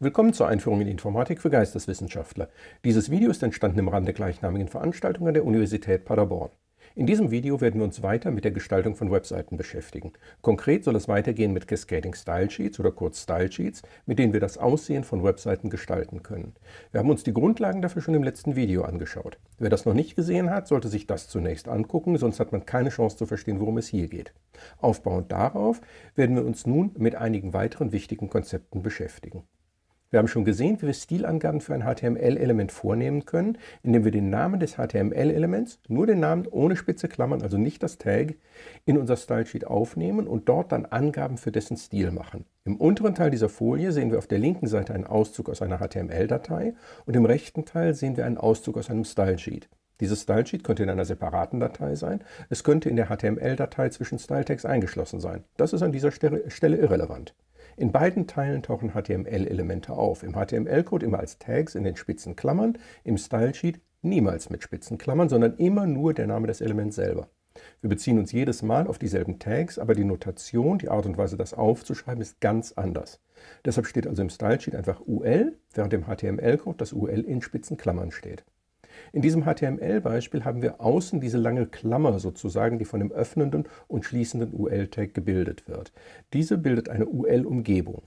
Willkommen zur Einführung in Informatik für Geisteswissenschaftler. Dieses Video ist entstanden im Rahmen der gleichnamigen Veranstaltung an der Universität Paderborn. In diesem Video werden wir uns weiter mit der Gestaltung von Webseiten beschäftigen. Konkret soll es weitergehen mit Cascading Style Sheets oder kurz Style Sheets, mit denen wir das Aussehen von Webseiten gestalten können. Wir haben uns die Grundlagen dafür schon im letzten Video angeschaut. Wer das noch nicht gesehen hat, sollte sich das zunächst angucken, sonst hat man keine Chance zu verstehen, worum es hier geht. Aufbauend darauf werden wir uns nun mit einigen weiteren wichtigen Konzepten beschäftigen. Wir haben schon gesehen, wie wir Stilangaben für ein HTML-Element vornehmen können, indem wir den Namen des HTML-Elements, nur den Namen ohne spitze Klammern, also nicht das Tag, in unser Stylesheet aufnehmen und dort dann Angaben für dessen Stil machen. Im unteren Teil dieser Folie sehen wir auf der linken Seite einen Auszug aus einer HTML-Datei und im rechten Teil sehen wir einen Auszug aus einem Stylesheet. Dieses Stylesheet könnte in einer separaten Datei sein, es könnte in der HTML-Datei zwischen Styletext eingeschlossen sein. Das ist an dieser Stelle irrelevant. In beiden Teilen tauchen HTML-Elemente auf. Im HTML-Code immer als Tags in den spitzen Klammern, im Stylesheet niemals mit spitzen Klammern, sondern immer nur der Name des Elements selber. Wir beziehen uns jedes Mal auf dieselben Tags, aber die Notation, die Art und Weise, das aufzuschreiben, ist ganz anders. Deshalb steht also im Stylesheet einfach UL, während im HTML-Code das UL in spitzen Klammern steht. In diesem HTML-Beispiel haben wir außen diese lange Klammer sozusagen, die von dem öffnenden und schließenden UL-Tag gebildet wird. Diese bildet eine UL-Umgebung.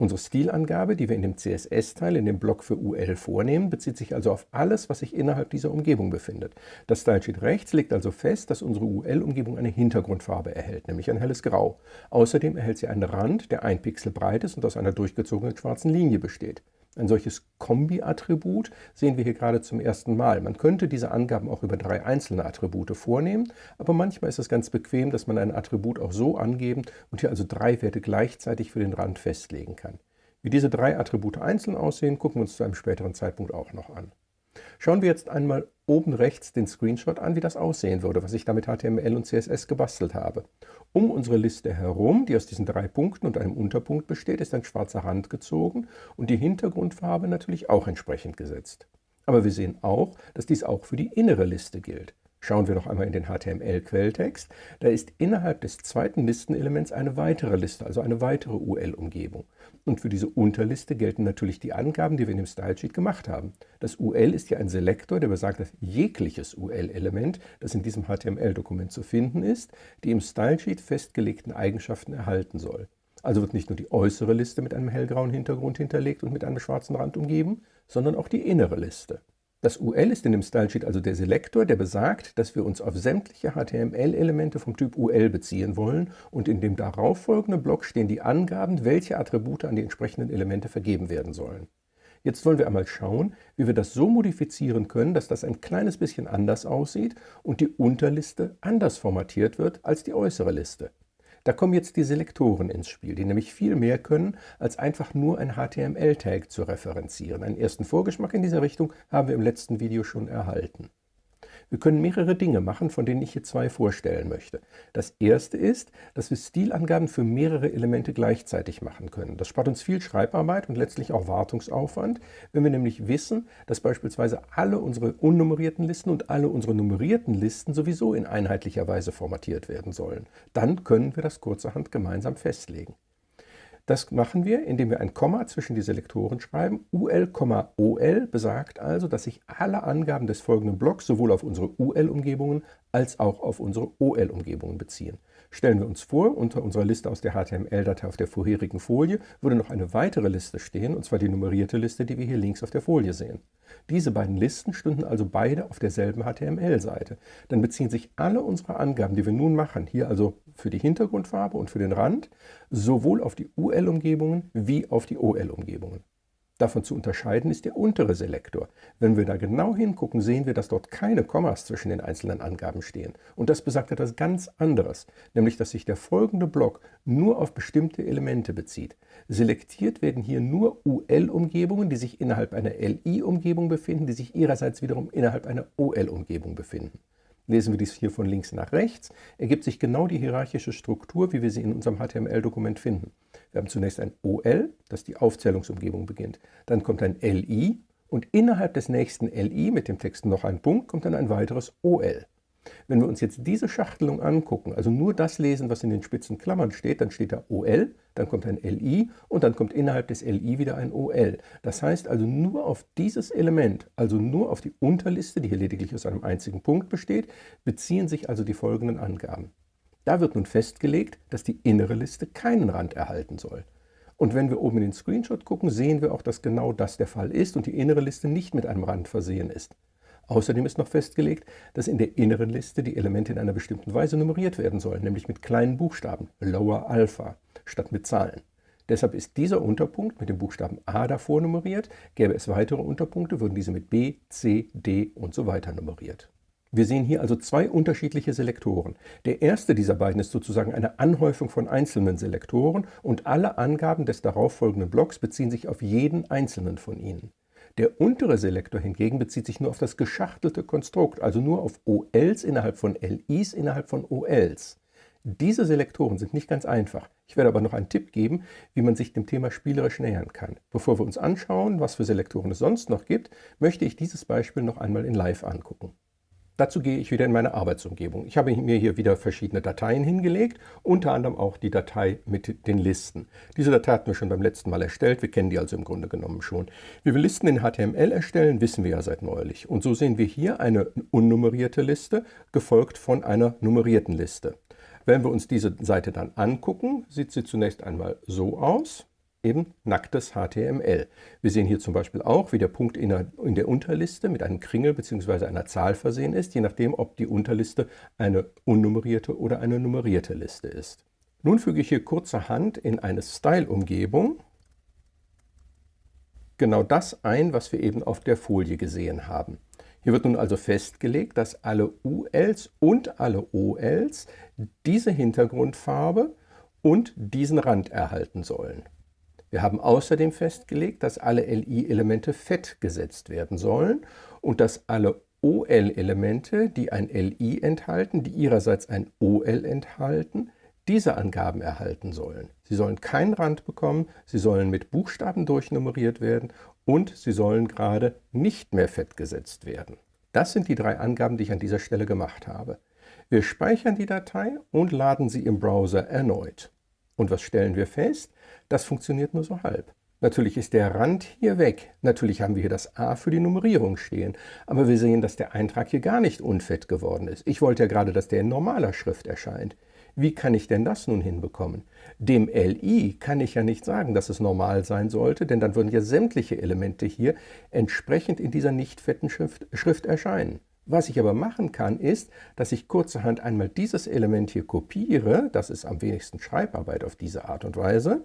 Unsere Stilangabe, die wir in dem CSS-Teil in dem Block für UL vornehmen, bezieht sich also auf alles, was sich innerhalb dieser Umgebung befindet. Das Stylesheet rechts legt also fest, dass unsere UL-Umgebung eine Hintergrundfarbe erhält, nämlich ein helles Grau. Außerdem erhält sie einen Rand, der ein Pixel breit ist und aus einer durchgezogenen schwarzen Linie besteht. Ein solches Kombi-Attribut sehen wir hier gerade zum ersten Mal. Man könnte diese Angaben auch über drei einzelne Attribute vornehmen, aber manchmal ist es ganz bequem, dass man ein Attribut auch so angeben und hier also drei Werte gleichzeitig für den Rand festlegen kann. Wie diese drei Attribute einzeln aussehen, gucken wir uns zu einem späteren Zeitpunkt auch noch an. Schauen wir jetzt einmal oben rechts den Screenshot an, wie das aussehen würde, was ich da mit HTML und CSS gebastelt habe. Um unsere Liste herum, die aus diesen drei Punkten und einem Unterpunkt besteht, ist ein schwarzer Rand gezogen und die Hintergrundfarbe natürlich auch entsprechend gesetzt. Aber wir sehen auch, dass dies auch für die innere Liste gilt. Schauen wir noch einmal in den HTML-Quelltext. Da ist innerhalb des zweiten Listenelements eine weitere Liste, also eine weitere UL-Umgebung. Und für diese Unterliste gelten natürlich die Angaben, die wir in dem Stylesheet gemacht haben. Das UL ist ja ein Selektor, der besagt, dass jegliches UL-Element, das in diesem HTML-Dokument zu finden ist, die im Stylesheet festgelegten Eigenschaften erhalten soll. Also wird nicht nur die äußere Liste mit einem hellgrauen Hintergrund hinterlegt und mit einem schwarzen Rand umgeben, sondern auch die innere Liste. Das UL ist in dem Stylesheet also der Selektor, der besagt, dass wir uns auf sämtliche HTML-Elemente vom Typ UL beziehen wollen und in dem darauffolgenden Block stehen die Angaben, welche Attribute an die entsprechenden Elemente vergeben werden sollen. Jetzt wollen wir einmal schauen, wie wir das so modifizieren können, dass das ein kleines bisschen anders aussieht und die Unterliste anders formatiert wird als die äußere Liste. Da kommen jetzt die Selektoren ins Spiel, die nämlich viel mehr können, als einfach nur ein HTML-Tag zu referenzieren. Einen ersten Vorgeschmack in dieser Richtung haben wir im letzten Video schon erhalten. Wir können mehrere Dinge machen, von denen ich hier zwei vorstellen möchte. Das erste ist, dass wir Stilangaben für mehrere Elemente gleichzeitig machen können. Das spart uns viel Schreibarbeit und letztlich auch Wartungsaufwand, wenn wir nämlich wissen, dass beispielsweise alle unsere unnummerierten Listen und alle unsere nummerierten Listen sowieso in einheitlicher Weise formatiert werden sollen. Dann können wir das kurzerhand gemeinsam festlegen. Das machen wir, indem wir ein Komma zwischen die Selektoren schreiben. UL, OL besagt also, dass sich alle Angaben des folgenden Blocks sowohl auf unsere UL-Umgebungen als auch auf unsere OL-Umgebungen beziehen. Stellen wir uns vor, unter unserer Liste aus der HTML-Datei auf der vorherigen Folie würde noch eine weitere Liste stehen, und zwar die nummerierte Liste, die wir hier links auf der Folie sehen. Diese beiden Listen stünden also beide auf derselben HTML-Seite. Dann beziehen sich alle unsere Angaben, die wir nun machen, hier also für die Hintergrundfarbe und für den Rand, sowohl auf die UL-Umgebungen wie auf die OL-Umgebungen. Davon zu unterscheiden ist der untere Selektor. Wenn wir da genau hingucken, sehen wir, dass dort keine Kommas zwischen den einzelnen Angaben stehen. Und das besagt etwas ganz anderes, nämlich dass sich der folgende Block nur auf bestimmte Elemente bezieht. Selektiert werden hier nur UL-Umgebungen, die sich innerhalb einer LI-Umgebung befinden, die sich ihrerseits wiederum innerhalb einer OL-Umgebung befinden. Lesen wir dies hier von links nach rechts, ergibt sich genau die hierarchische Struktur, wie wir sie in unserem HTML-Dokument finden. Wir haben zunächst ein OL, das die Aufzählungsumgebung beginnt. Dann kommt ein LI und innerhalb des nächsten LI mit dem Text noch ein Punkt kommt dann ein weiteres OL. Wenn wir uns jetzt diese Schachtelung angucken, also nur das lesen, was in den spitzen Klammern steht, dann steht da OL, dann kommt ein LI und dann kommt innerhalb des LI wieder ein OL. Das heißt also nur auf dieses Element, also nur auf die Unterliste, die hier lediglich aus einem einzigen Punkt besteht, beziehen sich also die folgenden Angaben. Da wird nun festgelegt, dass die innere Liste keinen Rand erhalten soll. Und wenn wir oben in den Screenshot gucken, sehen wir auch, dass genau das der Fall ist und die innere Liste nicht mit einem Rand versehen ist. Außerdem ist noch festgelegt, dass in der inneren Liste die Elemente in einer bestimmten Weise nummeriert werden sollen, nämlich mit kleinen Buchstaben, Lower Alpha, statt mit Zahlen. Deshalb ist dieser Unterpunkt mit dem Buchstaben A davor nummeriert. Gäbe es weitere Unterpunkte, würden diese mit B, C, D und so weiter nummeriert. Wir sehen hier also zwei unterschiedliche Selektoren. Der erste dieser beiden ist sozusagen eine Anhäufung von einzelnen Selektoren und alle Angaben des darauffolgenden Blocks beziehen sich auf jeden einzelnen von ihnen. Der untere Selektor hingegen bezieht sich nur auf das geschachtelte Konstrukt, also nur auf OLs innerhalb von LIs innerhalb von OLs. Diese Selektoren sind nicht ganz einfach. Ich werde aber noch einen Tipp geben, wie man sich dem Thema spielerisch nähern kann. Bevor wir uns anschauen, was für Selektoren es sonst noch gibt, möchte ich dieses Beispiel noch einmal in Live angucken. Dazu gehe ich wieder in meine Arbeitsumgebung. Ich habe mir hier wieder verschiedene Dateien hingelegt, unter anderem auch die Datei mit den Listen. Diese Datei hatten wir schon beim letzten Mal erstellt, wir kennen die also im Grunde genommen schon. Wie wir Listen in HTML erstellen, wissen wir ja seit neulich. Und so sehen wir hier eine unnummerierte Liste, gefolgt von einer nummerierten Liste. Wenn wir uns diese Seite dann angucken, sieht sie zunächst einmal so aus eben nacktes HTML. Wir sehen hier zum Beispiel auch, wie der Punkt in der, in der Unterliste mit einem Kringel bzw. einer Zahl versehen ist, je nachdem, ob die Unterliste eine unnummerierte oder eine nummerierte Liste ist. Nun füge ich hier kurzerhand in eine Style-Umgebung genau das ein, was wir eben auf der Folie gesehen haben. Hier wird nun also festgelegt, dass alle ULs und alle OLs diese Hintergrundfarbe und diesen Rand erhalten sollen. Wir haben außerdem festgelegt, dass alle LI-Elemente fett gesetzt werden sollen und dass alle OL-Elemente, die ein LI enthalten, die ihrerseits ein OL enthalten, diese Angaben erhalten sollen. Sie sollen keinen Rand bekommen, sie sollen mit Buchstaben durchnummeriert werden und sie sollen gerade nicht mehr fett gesetzt werden. Das sind die drei Angaben, die ich an dieser Stelle gemacht habe. Wir speichern die Datei und laden sie im Browser erneut. Und was stellen wir fest? Das funktioniert nur so halb. Natürlich ist der Rand hier weg. Natürlich haben wir hier das A für die Nummerierung stehen. Aber wir sehen, dass der Eintrag hier gar nicht unfett geworden ist. Ich wollte ja gerade, dass der in normaler Schrift erscheint. Wie kann ich denn das nun hinbekommen? Dem LI kann ich ja nicht sagen, dass es normal sein sollte, denn dann würden ja sämtliche Elemente hier entsprechend in dieser nicht fetten Schrift, Schrift erscheinen. Was ich aber machen kann, ist, dass ich kurzerhand einmal dieses Element hier kopiere, das ist am wenigsten Schreibarbeit auf diese Art und Weise,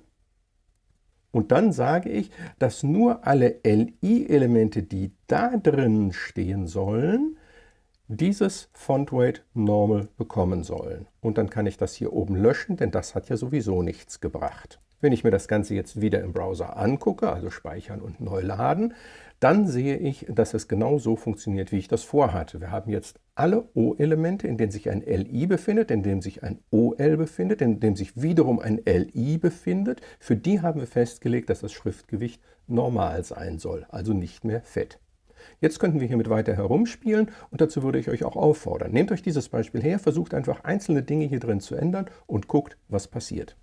und dann sage ich, dass nur alle LI-Elemente, die da drin stehen sollen, dieses FontWeight Normal bekommen sollen. Und dann kann ich das hier oben löschen, denn das hat ja sowieso nichts gebracht. Wenn ich mir das Ganze jetzt wieder im Browser angucke, also speichern und neu laden, dann sehe ich, dass es genau so funktioniert, wie ich das vorhatte. Wir haben jetzt alle O-Elemente, in denen sich ein LI befindet, in dem sich ein OL befindet, in dem sich wiederum ein LI befindet. Für die haben wir festgelegt, dass das Schriftgewicht normal sein soll, also nicht mehr fett. Jetzt könnten wir hiermit weiter herumspielen und dazu würde ich euch auch auffordern. Nehmt euch dieses Beispiel her, versucht einfach einzelne Dinge hier drin zu ändern und guckt, was passiert.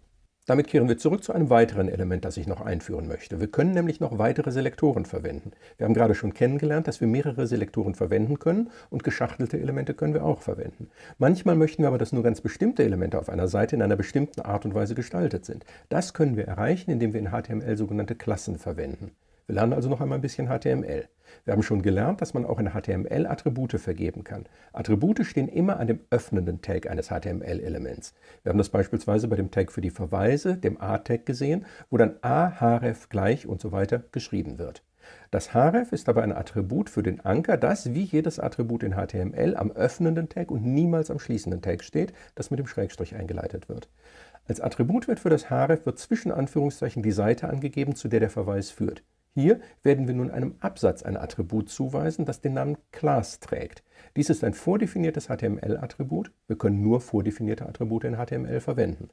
Damit kehren wir zurück zu einem weiteren Element, das ich noch einführen möchte. Wir können nämlich noch weitere Selektoren verwenden. Wir haben gerade schon kennengelernt, dass wir mehrere Selektoren verwenden können und geschachtelte Elemente können wir auch verwenden. Manchmal möchten wir aber, dass nur ganz bestimmte Elemente auf einer Seite in einer bestimmten Art und Weise gestaltet sind. Das können wir erreichen, indem wir in HTML sogenannte Klassen verwenden. Wir lernen also noch einmal ein bisschen HTML. Wir haben schon gelernt, dass man auch in HTML Attribute vergeben kann. Attribute stehen immer an dem öffnenden Tag eines HTML-Elements. Wir haben das beispielsweise bei dem Tag für die Verweise, dem A-Tag, gesehen, wo dann a, href gleich und so weiter geschrieben wird. Das href ist aber ein Attribut für den Anker, das wie jedes Attribut in HTML am öffnenden Tag und niemals am schließenden Tag steht, das mit dem Schrägstrich eingeleitet wird. Als Attributwert für das href wird zwischen Anführungszeichen die Seite angegeben, zu der der Verweis führt. Hier werden wir nun einem Absatz ein Attribut zuweisen, das den Namen Class trägt. Dies ist ein vordefiniertes HTML-Attribut. Wir können nur vordefinierte Attribute in HTML verwenden.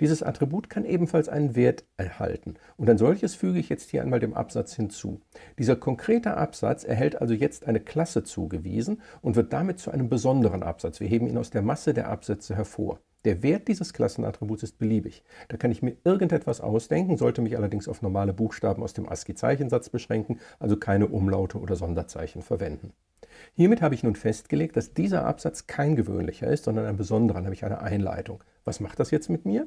Dieses Attribut kann ebenfalls einen Wert erhalten und ein solches füge ich jetzt hier einmal dem Absatz hinzu. Dieser konkrete Absatz erhält also jetzt eine Klasse zugewiesen und wird damit zu einem besonderen Absatz. Wir heben ihn aus der Masse der Absätze hervor. Der Wert dieses Klassenattributs ist beliebig. Da kann ich mir irgendetwas ausdenken, sollte mich allerdings auf normale Buchstaben aus dem ASCII-Zeichensatz beschränken, also keine Umlaute oder Sonderzeichen verwenden. Hiermit habe ich nun festgelegt, dass dieser Absatz kein gewöhnlicher ist, sondern ein besonderer, nämlich eine Einleitung. Was macht das jetzt mit mir?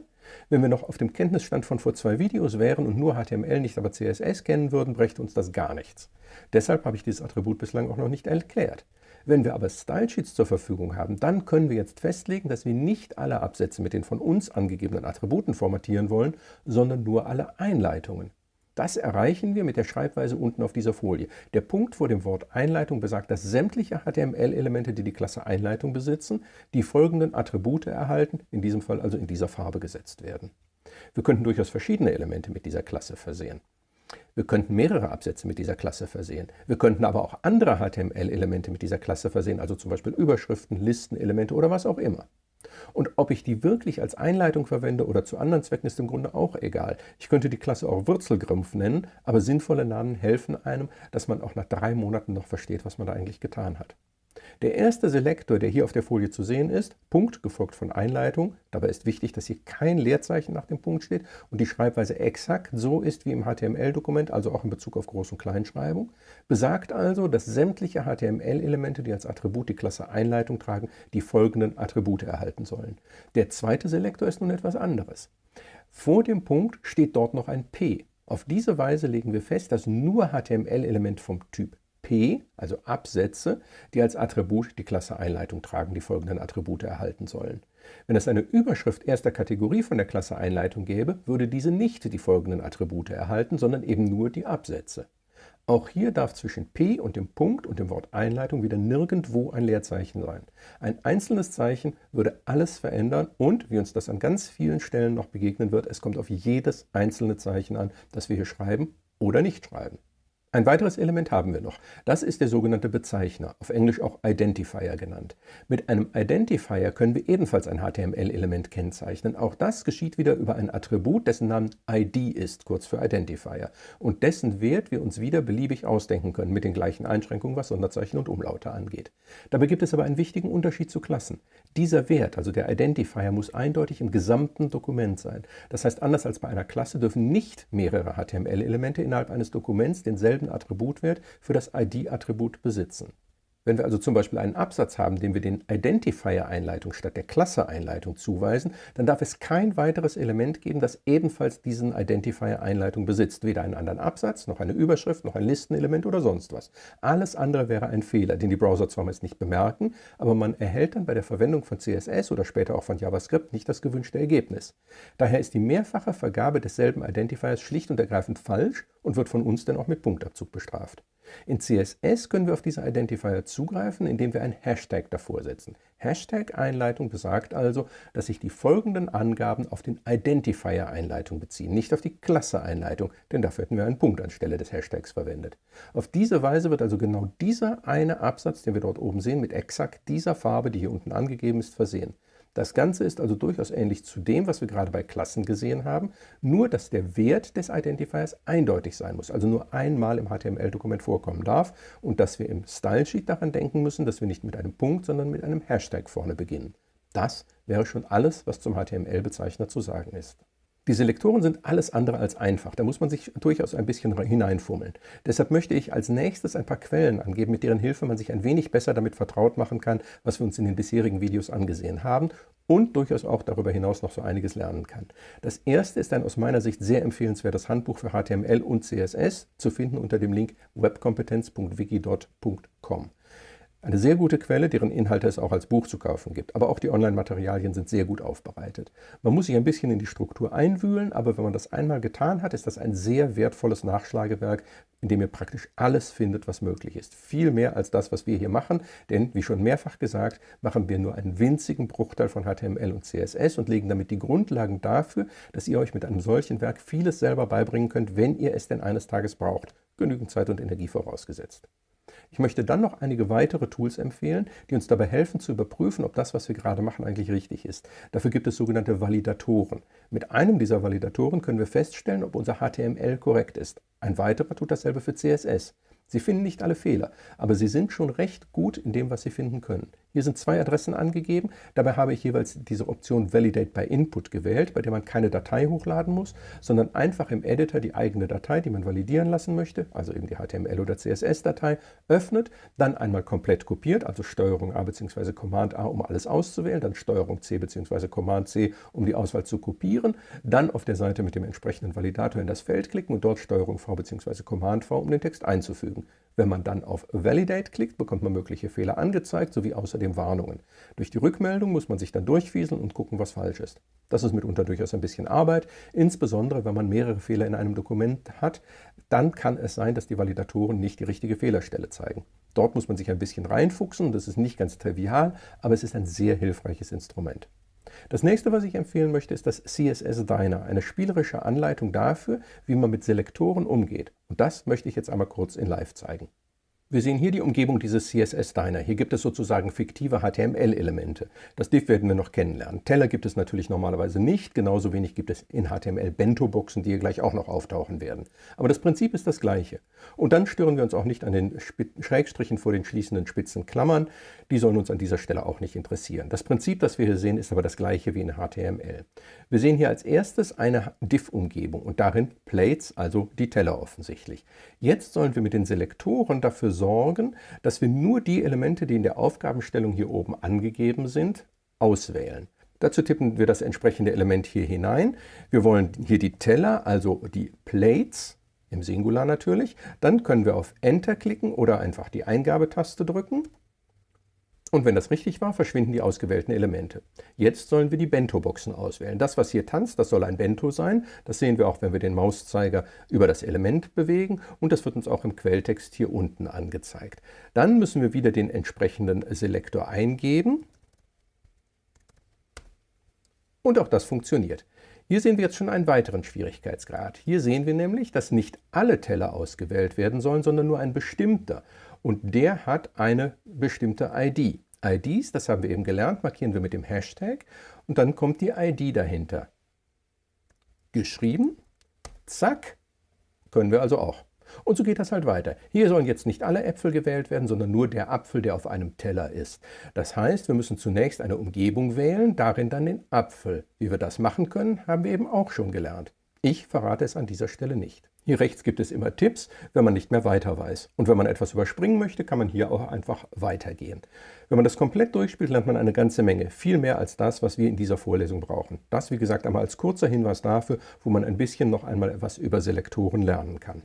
Wenn wir noch auf dem Kenntnisstand von vor zwei Videos wären und nur HTML nicht, aber CSS kennen würden, brächte uns das gar nichts. Deshalb habe ich dieses Attribut bislang auch noch nicht erklärt. Wenn wir aber Stylesheets zur Verfügung haben, dann können wir jetzt festlegen, dass wir nicht alle Absätze mit den von uns angegebenen Attributen formatieren wollen, sondern nur alle Einleitungen. Das erreichen wir mit der Schreibweise unten auf dieser Folie. Der Punkt vor dem Wort Einleitung besagt, dass sämtliche HTML-Elemente, die die Klasse Einleitung besitzen, die folgenden Attribute erhalten, in diesem Fall also in dieser Farbe gesetzt werden. Wir könnten durchaus verschiedene Elemente mit dieser Klasse versehen. Wir könnten mehrere Absätze mit dieser Klasse versehen. Wir könnten aber auch andere HTML-Elemente mit dieser Klasse versehen, also zum Beispiel Überschriften, Listenelemente oder was auch immer. Und ob ich die wirklich als Einleitung verwende oder zu anderen Zwecken, ist im Grunde auch egal. Ich könnte die Klasse auch Wurzelgrimpf nennen, aber sinnvolle Namen helfen einem, dass man auch nach drei Monaten noch versteht, was man da eigentlich getan hat. Der erste Selektor, der hier auf der Folie zu sehen ist, Punkt gefolgt von Einleitung, dabei ist wichtig, dass hier kein Leerzeichen nach dem Punkt steht und die Schreibweise exakt so ist wie im HTML-Dokument, also auch in Bezug auf Groß- und Kleinschreibung, besagt also, dass sämtliche HTML-Elemente, die als Attribut die Klasse Einleitung tragen, die folgenden Attribute erhalten sollen. Der zweite Selektor ist nun etwas anderes. Vor dem Punkt steht dort noch ein P. Auf diese Weise legen wir fest, dass nur HTML-Elemente vom Typ Also Absätze, die als Attribut die Klasse Einleitung tragen, die folgenden Attribute erhalten sollen. Wenn es eine Überschrift erster Kategorie von der Klasse Einleitung gäbe, würde diese nicht die folgenden Attribute erhalten, sondern eben nur die Absätze. Auch hier darf zwischen P und dem Punkt und dem Wort Einleitung wieder nirgendwo ein Leerzeichen sein. Ein einzelnes Zeichen würde alles verändern und, wie uns das an ganz vielen Stellen noch begegnen wird, es kommt auf jedes einzelne Zeichen an, das wir hier schreiben oder nicht schreiben. Ein weiteres Element haben wir noch. Das ist der sogenannte Bezeichner, auf Englisch auch Identifier genannt. Mit einem Identifier können wir ebenfalls ein HTML-Element kennzeichnen. Auch das geschieht wieder über ein Attribut, dessen Namen ID ist, kurz für Identifier, und dessen Wert wir uns wieder beliebig ausdenken können, mit den gleichen Einschränkungen, was Sonderzeichen und Umlaute angeht. Dabei gibt es aber einen wichtigen Unterschied zu Klassen. Dieser Wert, also der Identifier, muss eindeutig im gesamten Dokument sein. Das heißt, anders als bei einer Klasse dürfen nicht mehrere HTML-Elemente innerhalb eines Dokuments denselben denselben Attributwert für das ID-Attribut besitzen. Wenn wir also zum Beispiel einen Absatz haben, dem wir den Identifier-Einleitung statt der Klasse-Einleitung zuweisen, dann darf es kein weiteres Element geben, das ebenfalls diesen Identifier-Einleitung besitzt. Weder einen anderen Absatz, noch eine Überschrift, noch ein Listenelement oder sonst was. Alles andere wäre ein Fehler, den die Browser zwar meist nicht bemerken, aber man erhält dann bei der Verwendung von CSS oder später auch von JavaScript nicht das gewünschte Ergebnis. Daher ist die mehrfache Vergabe desselben Identifiers schlicht und ergreifend falsch und wird von uns dann auch mit Punktabzug bestraft. In CSS können wir auf diese Identifier zugreifen, indem wir ein Hashtag davor setzen. Hashtag-Einleitung besagt also, dass sich die folgenden Angaben auf den Identifier-Einleitung beziehen, nicht auf die Klasse-Einleitung, denn dafür hätten wir einen Punkt anstelle des Hashtags verwendet. Auf diese Weise wird also genau dieser eine Absatz, den wir dort oben sehen, mit exakt dieser Farbe, die hier unten angegeben ist, versehen. Das Ganze ist also durchaus ähnlich zu dem, was wir gerade bei Klassen gesehen haben, nur dass der Wert des Identifiers eindeutig sein muss, also nur einmal im HTML-Dokument vorkommen darf und dass wir im Stylesheet daran denken müssen, dass wir nicht mit einem Punkt, sondern mit einem Hashtag vorne beginnen. Das wäre schon alles, was zum HTML-Bezeichner zu sagen ist. Die Selektoren sind alles andere als einfach. Da muss man sich durchaus ein bisschen hineinfummeln. Deshalb möchte ich als nächstes ein paar Quellen angeben, mit deren Hilfe man sich ein wenig besser damit vertraut machen kann, was wir uns in den bisherigen Videos angesehen haben und durchaus auch darüber hinaus noch so einiges lernen kann. Das erste ist ein aus meiner Sicht sehr empfehlenswertes Handbuch für HTML und CSS, zu finden unter dem Link webkompetenz.wikidot.com. Eine sehr gute Quelle, deren Inhalte es auch als Buch zu kaufen gibt. Aber auch die Online-Materialien sind sehr gut aufbereitet. Man muss sich ein bisschen in die Struktur einwühlen, aber wenn man das einmal getan hat, ist das ein sehr wertvolles Nachschlagewerk, in dem ihr praktisch alles findet, was möglich ist. Viel mehr als das, was wir hier machen, denn, wie schon mehrfach gesagt, machen wir nur einen winzigen Bruchteil von HTML und CSS und legen damit die Grundlagen dafür, dass ihr euch mit einem solchen Werk vieles selber beibringen könnt, wenn ihr es denn eines Tages braucht. Genügend Zeit und Energie vorausgesetzt. Ich möchte dann noch einige weitere Tools empfehlen, die uns dabei helfen zu überprüfen, ob das, was wir gerade machen, eigentlich richtig ist. Dafür gibt es sogenannte Validatoren. Mit einem dieser Validatoren können wir feststellen, ob unser HTML korrekt ist. Ein weiterer tut dasselbe für CSS. Sie finden nicht alle Fehler, aber Sie sind schon recht gut in dem, was Sie finden können. Hier sind zwei Adressen angegeben. Dabei habe ich jeweils diese Option Validate by Input gewählt, bei der man keine Datei hochladen muss, sondern einfach im Editor die eigene Datei, die man validieren lassen möchte, also eben die HTML- oder CSS-Datei, öffnet, dann einmal komplett kopiert, also STRG A bzw. Command A, um alles auszuwählen, dann STRG C bzw. Command C, um die Auswahl zu kopieren, dann auf der Seite mit dem entsprechenden Validator in das Feld klicken und dort STRG V bzw. Command V, um den Text einzufügen. Wenn man dann auf Validate klickt, bekommt man mögliche Fehler angezeigt, sowie außerdem Warnungen. Durch die Rückmeldung muss man sich dann durchfieseln und gucken, was falsch ist. Das ist mitunter durchaus ein bisschen Arbeit, insbesondere wenn man mehrere Fehler in einem Dokument hat, dann kann es sein, dass die Validatoren nicht die richtige Fehlerstelle zeigen. Dort muss man sich ein bisschen reinfuchsen, das ist nicht ganz trivial, aber es ist ein sehr hilfreiches Instrument. Das nächste, was ich empfehlen möchte, ist das CSS Diner, eine spielerische Anleitung dafür, wie man mit Selektoren umgeht. Und das möchte ich jetzt einmal kurz in Live zeigen. Wir sehen hier die Umgebung dieses CSS-Diner. Hier gibt es sozusagen fiktive HTML-Elemente. Das Div werden wir noch kennenlernen. Teller gibt es natürlich normalerweise nicht, genauso wenig gibt es in HTML Bento-Boxen, die hier gleich auch noch auftauchen werden. Aber das Prinzip ist das gleiche. Und dann stören wir uns auch nicht an den Schrägstrichen vor den schließenden spitzen Klammern. Die sollen uns an dieser Stelle auch nicht interessieren. Das Prinzip, das wir hier sehen, ist aber das gleiche wie in HTML. Wir sehen hier als erstes eine Div-Umgebung und darin Plates, also die Teller offensichtlich. Jetzt sollen wir mit den Selektoren dafür sorgen, dass wir nur die Elemente, die in der Aufgabenstellung hier oben angegeben sind, auswählen. Dazu tippen wir das entsprechende Element hier hinein. Wir wollen hier die Teller, also die Plates, im Singular natürlich. Dann können wir auf Enter klicken oder einfach die Eingabetaste drücken. Und wenn das richtig war, verschwinden die ausgewählten Elemente. Jetzt sollen wir die Bento-Boxen auswählen. Das, was hier tanzt, das soll ein Bento sein. Das sehen wir auch, wenn wir den Mauszeiger über das Element bewegen. Und das wird uns auch im Quelltext hier unten angezeigt. Dann müssen wir wieder den entsprechenden Selektor eingeben. Und auch das funktioniert. Hier sehen wir jetzt schon einen weiteren Schwierigkeitsgrad. Hier sehen wir nämlich, dass nicht alle Teller ausgewählt werden sollen, sondern nur ein bestimmter und der hat eine bestimmte ID. IDs, das haben wir eben gelernt, markieren wir mit dem Hashtag und dann kommt die ID dahinter. Geschrieben, zack, können wir also auch. Und so geht das halt weiter. Hier sollen jetzt nicht alle Äpfel gewählt werden, sondern nur der Apfel, der auf einem Teller ist. Das heißt, wir müssen zunächst eine Umgebung wählen, darin dann den Apfel. Wie wir das machen können, haben wir eben auch schon gelernt. Ich verrate es an dieser Stelle nicht. Hier rechts gibt es immer Tipps, wenn man nicht mehr weiter weiß. Und wenn man etwas überspringen möchte, kann man hier auch einfach weitergehen. Wenn man das komplett durchspielt, lernt man eine ganze Menge. Viel mehr als das, was wir in dieser Vorlesung brauchen. Das, wie gesagt, einmal als kurzer Hinweis dafür, wo man ein bisschen noch einmal etwas über Selektoren lernen kann.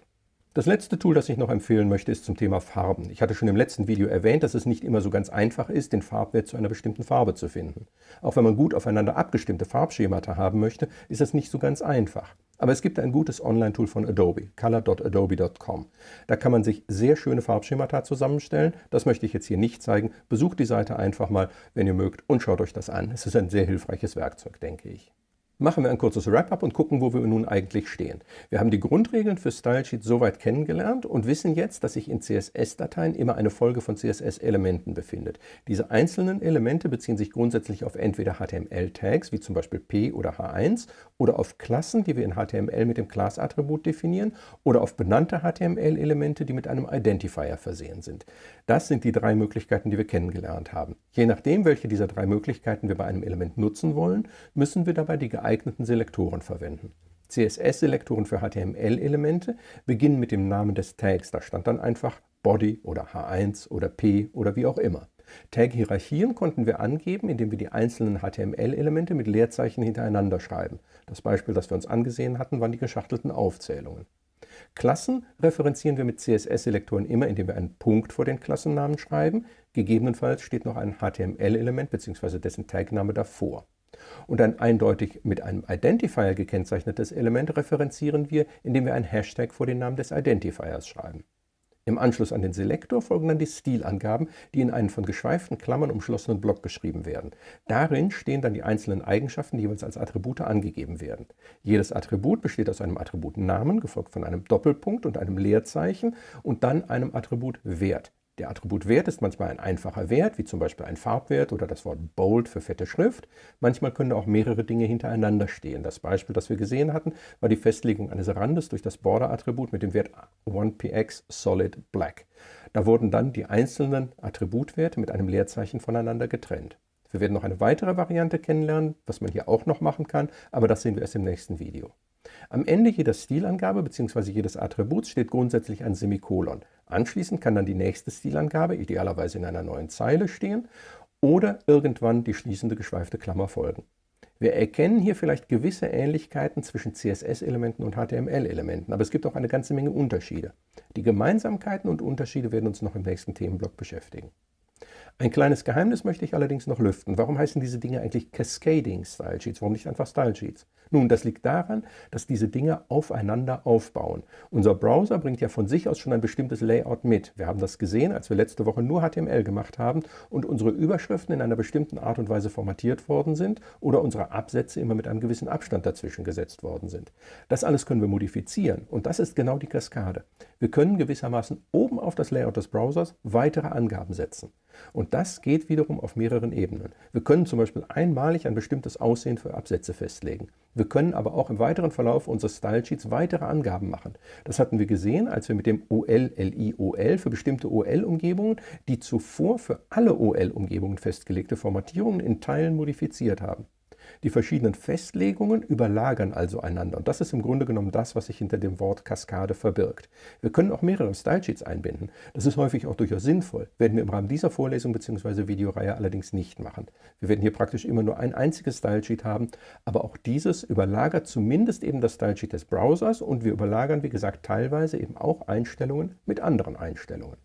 Das letzte Tool, das ich noch empfehlen möchte, ist zum Thema Farben. Ich hatte schon im letzten Video erwähnt, dass es nicht immer so ganz einfach ist, den Farbwert zu einer bestimmten Farbe zu finden. Auch wenn man gut aufeinander abgestimmte Farbschemata haben möchte, ist das nicht so ganz einfach. Aber es gibt ein gutes Online-Tool von Adobe, color.adobe.com. Da kann man sich sehr schöne Farbschemata zusammenstellen. Das möchte ich jetzt hier nicht zeigen. Besucht die Seite einfach mal, wenn ihr mögt, und schaut euch das an. Es ist ein sehr hilfreiches Werkzeug, denke ich machen wir ein kurzes Wrap-up und gucken, wo wir nun eigentlich stehen. Wir haben die Grundregeln für Stylesheet soweit kennengelernt und wissen jetzt, dass sich in CSS-Dateien immer eine Folge von CSS-Elementen befindet. Diese einzelnen Elemente beziehen sich grundsätzlich auf entweder HTML-Tags, wie zum Beispiel P oder H1, oder auf Klassen, die wir in HTML mit dem Class-Attribut definieren, oder auf benannte HTML-Elemente, die mit einem Identifier versehen sind. Das sind die drei Möglichkeiten, die wir kennengelernt haben. Je nachdem, welche dieser drei Möglichkeiten wir bei einem Element nutzen wollen, müssen wir dabei die geeigneten Selektoren verwenden. CSS-Selektoren für HTML-Elemente beginnen mit dem Namen des Tags. Da stand dann einfach Body oder H1 oder P oder wie auch immer. Tag-Hierarchien konnten wir angeben, indem wir die einzelnen HTML-Elemente mit Leerzeichen hintereinander schreiben. Das Beispiel, das wir uns angesehen hatten, waren die geschachtelten Aufzählungen. Klassen referenzieren wir mit CSS-Selektoren immer, indem wir einen Punkt vor den Klassennamen schreiben. Gegebenenfalls steht noch ein HTML-Element bzw. dessen Tagname davor. Und ein eindeutig mit einem Identifier gekennzeichnetes Element referenzieren wir, indem wir ein Hashtag vor den Namen des Identifiers schreiben. Im Anschluss an den Selektor folgen dann die Stilangaben, die in einen von geschweiften Klammern umschlossenen Block geschrieben werden. Darin stehen dann die einzelnen Eigenschaften, die jeweils als Attribute angegeben werden. Jedes Attribut besteht aus einem Attribut Namen, gefolgt von einem Doppelpunkt und einem Leerzeichen und dann einem Attribut Wert. Der Attributwert ist manchmal ein einfacher Wert, wie zum Beispiel ein Farbwert oder das Wort Bold für fette Schrift. Manchmal können auch mehrere Dinge hintereinander stehen. Das Beispiel, das wir gesehen hatten, war die Festlegung eines Randes durch das Border-Attribut mit dem Wert 1px solid black. Da wurden dann die einzelnen Attributwerte mit einem Leerzeichen voneinander getrennt. Wir werden noch eine weitere Variante kennenlernen, was man hier auch noch machen kann, aber das sehen wir erst im nächsten Video. Am Ende jeder Stilangabe bzw. jedes Attributs steht grundsätzlich ein Semikolon. Anschließend kann dann die nächste Stilangabe, idealerweise in einer neuen Zeile, stehen oder irgendwann die schließende geschweifte Klammer folgen. Wir erkennen hier vielleicht gewisse Ähnlichkeiten zwischen CSS-Elementen und HTML-Elementen, aber es gibt auch eine ganze Menge Unterschiede. Die Gemeinsamkeiten und Unterschiede werden uns noch im nächsten Themenblock beschäftigen. Ein kleines Geheimnis möchte ich allerdings noch lüften. Warum heißen diese Dinge eigentlich Cascading Style Sheets? Warum nicht einfach Style Sheets? Nun, das liegt daran, dass diese Dinge aufeinander aufbauen. Unser Browser bringt ja von sich aus schon ein bestimmtes Layout mit. Wir haben das gesehen, als wir letzte Woche nur HTML gemacht haben und unsere Überschriften in einer bestimmten Art und Weise formatiert worden sind oder unsere Absätze immer mit einem gewissen Abstand dazwischen gesetzt worden sind. Das alles können wir modifizieren und das ist genau die Kaskade. Wir können gewissermaßen oben auf das Layout des Browsers weitere Angaben setzen. Und das geht wiederum auf mehreren Ebenen. Wir können zum Beispiel einmalig ein bestimmtes Aussehen für Absätze festlegen. Wir können aber auch im weiteren Verlauf unseres Stylesheets weitere Angaben machen. Das hatten wir gesehen, als wir mit dem OL-LI-OL für bestimmte OL-Umgebungen die zuvor für alle OL-Umgebungen festgelegte Formatierungen in Teilen modifiziert haben. Die verschiedenen Festlegungen überlagern also einander und das ist im Grunde genommen das, was sich hinter dem Wort Kaskade verbirgt. Wir können auch mehrere Stylesheets einbinden. Das ist häufig auch durchaus sinnvoll, werden wir im Rahmen dieser Vorlesung bzw. Videoreihe allerdings nicht machen. Wir werden hier praktisch immer nur ein einziges Stylesheet haben, aber auch dieses überlagert zumindest eben das Stylesheet des Browsers und wir überlagern, wie gesagt, teilweise eben auch Einstellungen mit anderen Einstellungen.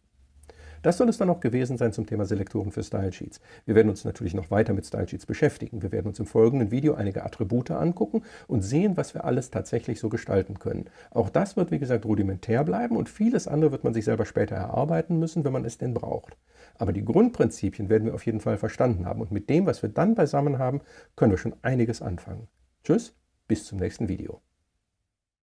Das soll es dann auch gewesen sein zum Thema Selektoren für Stylesheets. Wir werden uns natürlich noch weiter mit Stylesheets beschäftigen. Wir werden uns im folgenden Video einige Attribute angucken und sehen, was wir alles tatsächlich so gestalten können. Auch das wird, wie gesagt, rudimentär bleiben und vieles andere wird man sich selber später erarbeiten müssen, wenn man es denn braucht. Aber die Grundprinzipien werden wir auf jeden Fall verstanden haben und mit dem, was wir dann beisammen haben, können wir schon einiges anfangen. Tschüss, bis zum nächsten Video.